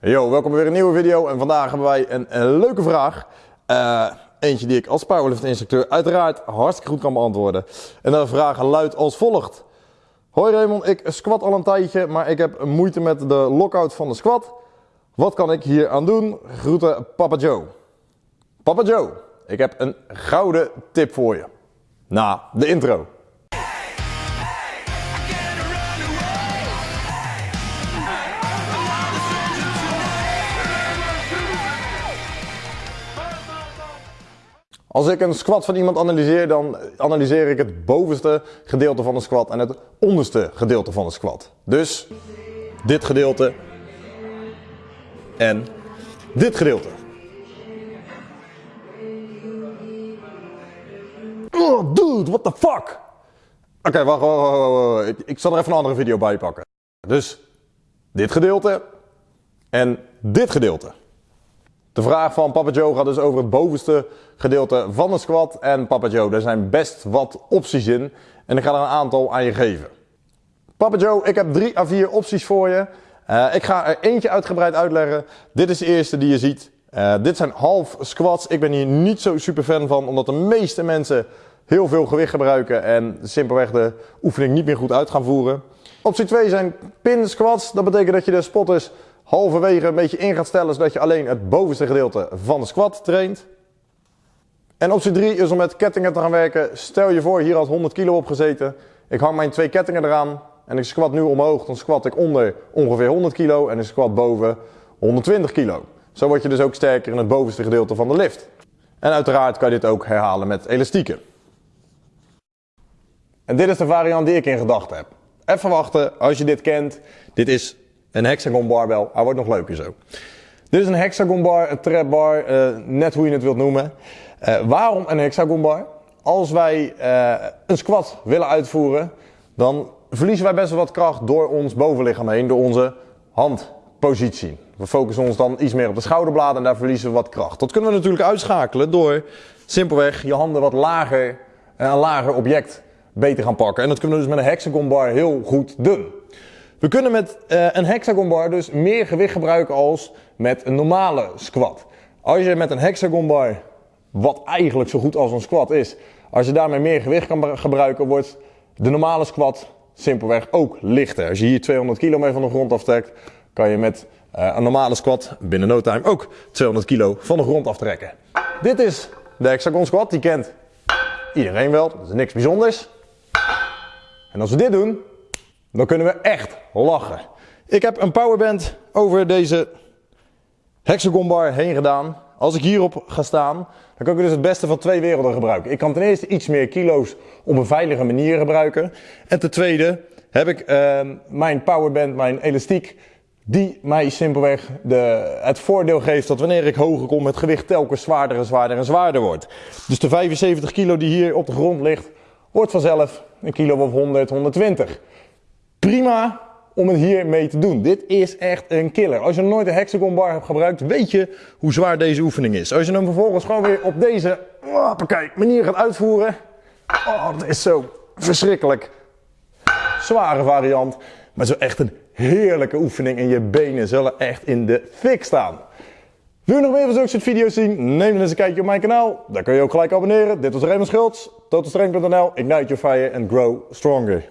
Yo, welkom bij weer een nieuwe video en vandaag hebben wij een, leuke vraag. Uh, eentje die ik als powerlift instructeur uiteraard hartstikke goed kan beantwoorden. En de vraag luidt als volgt. Hoi Raymond, ik squat al een tijdje, maar ik heb moeite met de lockout van de squat. Wat kan ik hier aan doen? Groeten Papa Joe. Papa Joe, ik heb een gouden tip voor je. Na de intro. Als ik een squat van iemand analyseer, dan analyseer ik het bovenste gedeelte van de squat en het onderste gedeelte van de squat. Dus dit gedeelte en dit gedeelte. Oh, dude, what the fuck? Oké, wacht, ik zal er even een andere video bij pakken. Dus dit gedeelte en dit gedeelte. De vraag van Papa Joe gaat dus over het bovenste gedeelte van de squat. En Papa Joe, er zijn best wat opties in. En ik ga er een aantal aan je geven. Papa Joe, ik heb drie à vier opties voor je. Uh, ik ga er eentje uitgebreid uitleggen. Dit is de eerste die je ziet. Uh, dit zijn half squats. Ik ben hier niet zo super fan van, omdat de meeste mensen heel veel gewicht gebruiken en simpelweg de oefening niet meer goed uit gaan voeren. Optie 2 zijn pin squats. Dat betekent dat je de spotters halverwege een beetje in gaat stellen, zodat je alleen het bovenste gedeelte van de squat traint. En optie 3 is om met kettingen te gaan werken. Stel je voor, hier had 100 kilo op gezeten. Ik hang mijn twee kettingen eraan en ik squat nu omhoog. Dan squat ik onder ongeveer 100 kilo en ik squat boven 120 kilo. Zo word je dus ook sterker in het bovenste gedeelte van de lift. En uiteraard kan je dit ook herhalen met elastieken. En dit is de variant die ik in gedachten heb. Even wachten, als je dit kent. Dit is een hexagon barbell. Hij wordt nog leuker zo. Dit is een hexagon bar, een trap bar, uh, net hoe je het wilt noemen. Uh, waarom een hexagon bar? Als wij uh, een squat willen uitvoeren, dan verliezen wij best wel wat kracht door ons bovenlichaam heen, door onze handpositie. We focussen ons dan iets meer op de schouderbladen en daar verliezen we wat kracht. Dat kunnen we natuurlijk uitschakelen door simpelweg je handen wat lager, een lager object beter gaan pakken. En dat kunnen we dus met een hexagon bar heel goed doen. We kunnen met uh, een hexagon bar dus meer gewicht gebruiken als met een normale squat. Als je met een hexagon bar, wat eigenlijk zo goed als een squat is, als je daarmee meer gewicht kan gebruiken, wordt de normale squat simpelweg ook lichter. Als je hier 200 kilo mee van de grond aftrekt, kan je met uh, een normale squat binnen no time ook 200 kilo van de grond aftrekken. Dit is de hexagon squat, die kent iedereen wel, dat is niks bijzonders. En als we dit doen, dan kunnen we echt lachen. Ik heb een powerband over deze hexagon bar heen gedaan. Als ik hierop ga staan, dan kan ik dus het beste van twee werelden gebruiken. Ik kan ten eerste iets meer kilo's op een veilige manier gebruiken. En ten tweede heb ik uh, mijn powerband, mijn elastiek, die mij simpelweg de, het voordeel geeft dat wanneer ik hoger kom, het gewicht telkens zwaarder en zwaarder en zwaarder wordt. Dus de 75 kilo die hier op de grond ligt, wordt vanzelf een kilo of 100, 120 prima om het hier mee te doen. Dit is echt een killer. Als je nooit een hexagon bar hebt gebruikt, weet je hoe zwaar deze oefening is. Als je hem vervolgens gewoon weer op deze manier gaat uitvoeren. Oh, dat is zo verschrikkelijk. Zware variant. Maar zo echt een heerlijke oefening en je benen zullen echt in de fik staan. Wil je nog meer van zulke soort video's zien? Neem dan eens een kijkje op mijn kanaal. Daar kun je ook gelijk abonneren. Dit was Raymond Schultz, totalstrength.nl. Ignite your fire and grow stronger.